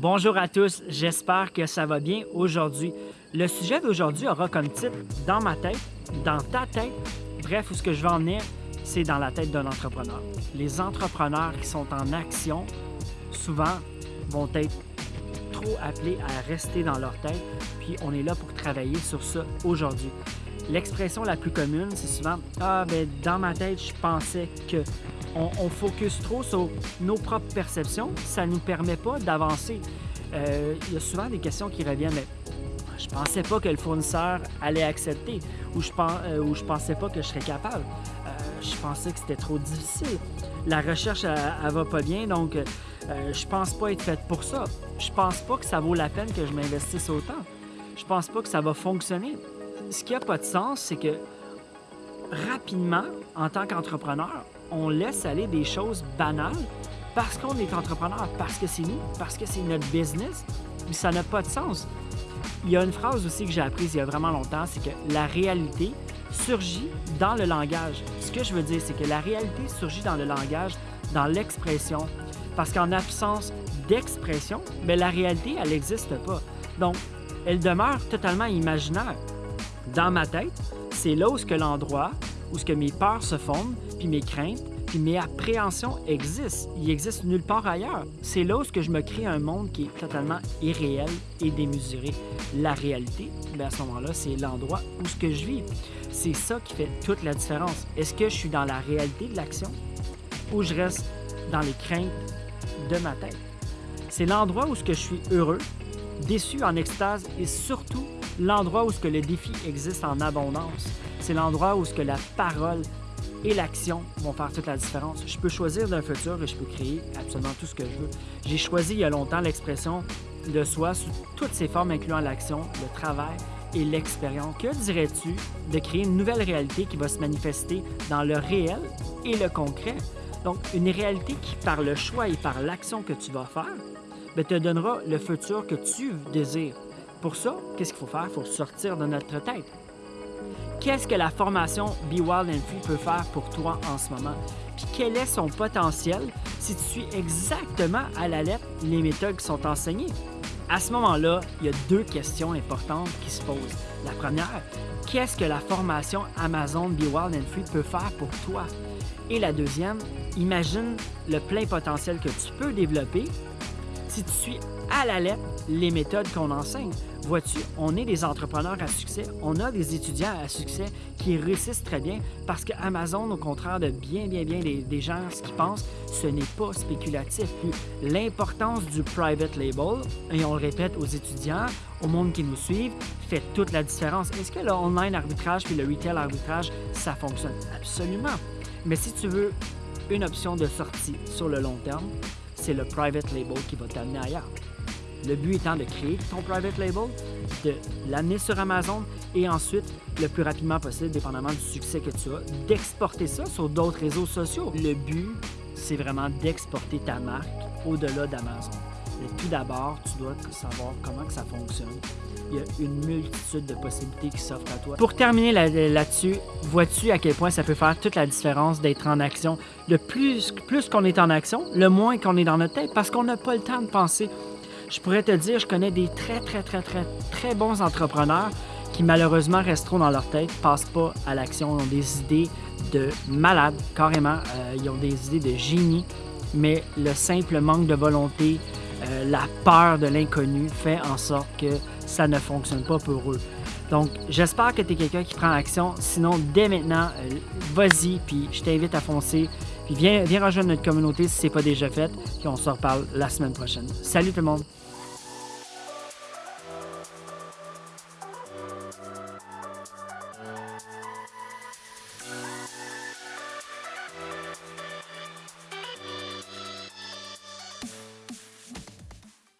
Bonjour à tous, j'espère que ça va bien aujourd'hui. Le sujet d'aujourd'hui aura comme titre « Dans ma tête »,« Dans ta tête ». Bref, où ce que je veux en venir, c'est dans la tête d'un entrepreneur. Les entrepreneurs qui sont en action, souvent, vont être trop appelés à rester dans leur tête, puis on est là pour travailler sur ça aujourd'hui. L'expression la plus commune, c'est souvent « Ah, ben dans ma tête, je pensais que… » on, focus trop sur nos propres perceptions, ça ne nous permet pas d'avancer. Euh, il y a souvent des questions qui reviennent, mais je pensais pas que le fournisseur allait accepter ou je, pense, euh, pensais pas que je serais capable. Euh, je pensais que c'était trop difficile. La recherche, elle, va pas bien, donc je pense pas être faite pour ça. Je pense pas que ça vaut la peine que je m'investisse autant. Je pense pas que ça va fonctionner. Ce qui a pas de sens, c'est que rapidement, en tant qu'entrepreneur, on laisse aller des choses banales parce qu'on est entrepreneur, parce que c'est nous, parce que c'est notre business, mais ça n'a pas de sens. Il y a une phrase aussi que j'ai apprise il y a vraiment longtemps, c'est que la réalité surgit dans le langage. Ce que je veux dire, c'est que la réalité surgit dans le langage, dans l'expression, parce qu'en absence d'expression, mais la réalité, elle n'existe pas. Donc, elle demeure totalement imaginaire. Dans ma tête, c'est là où ce que l'endroit, où ce que mes peurs se fondent, puis mes craintes, puis mes appréhensions existent. Ils existent nulle part ailleurs. C'est là où ce que je me crée un monde qui est totalement irréel et démesuré. La réalité, bien à ce moment-là, c'est l'endroit où ce que je vis. C'est ça qui fait toute la différence. Est-ce que je suis dans la réalité de l'action ou je reste dans les craintes de ma tête? C'est l'endroit où ce que je suis heureux, déçu, en extase et surtout l'endroit où ce que le défi existe en abondance. C'est l'endroit où ce que la parole et l'action vont faire toute la différence. Je peux choisir d'un futur et je peux créer absolument tout ce que je veux. J'ai choisi il y a longtemps l'expression de soi sous toutes ses formes incluant l'action, le travail et l'expérience. Que dirais-tu de créer une nouvelle réalité qui va se manifester dans le réel et le concret? Donc, une réalité qui, par le choix et par l'action que tu vas faire, ben, te donnera le futur que tu désires. Pour ça, qu'est-ce qu'il faut faire? Il faut sortir de notre tête. Qu'est-ce que la formation Be Wild and Free peut faire pour toi en ce moment? Puis quel est son potentiel si tu suis exactement à la lettre les méthodes qui sont enseignées? À ce moment-là, il y a deux questions importantes qui se posent. La première, qu'est-ce que la formation Amazon Be Wild and Free peut faire pour toi? Et la deuxième, imagine le plein potentiel que tu peux développer si tu suis à la lettre les méthodes qu'on enseigne. Vois-tu, on est des entrepreneurs à succès, on a des étudiants à succès qui réussissent très bien parce que Amazon, au contraire de bien, bien, bien des, gens ce qu'ils pensent, ce n'est pas spéculatif. L'importance du private label, et on le répète aux étudiants, au monde qui nous suivent, fait toute la différence. Est-ce que le online arbitrage puis le retail arbitrage, ça fonctionne? Absolument. Mais si tu veux une option de sortie sur le long terme, c'est le private label qui va t'amener ailleurs. Le but étant de créer ton private label, de l'amener sur Amazon et ensuite, le plus rapidement possible, dépendamment du succès que tu as, d'exporter ça sur d'autres réseaux sociaux. Le but, c'est vraiment d'exporter ta marque au-delà d'Amazon. Tout d'abord, tu dois savoir comment que ça fonctionne. Il y a une multitude de possibilités qui s'offrent à toi. Pour terminer là-dessus, vois-tu à quel point ça peut faire toute la différence d'être en action? Le plus, plus qu'on est en action, le moins qu'on est dans notre tête parce qu'on n'a pas le temps de penser je pourrais te dire, je connais des très, très, très, très, très bons entrepreneurs qui malheureusement resteront dans leur tête, passent pas à l'action, ont des idées de malades, carrément. Euh, ils ont des idées de génie, mais le simple manque de volonté, euh, la peur de l'inconnu fait en sorte que ça ne fonctionne pas pour eux. Donc, j'espère que tu es quelqu'un qui prend action. Sinon, dès maintenant, euh, vas-y, puis je t'invite à foncer. Puis viens, viens rejoindre notre communauté si ce n'est pas déjà fait. Puis on se reparle la semaine prochaine. Salut tout le monde!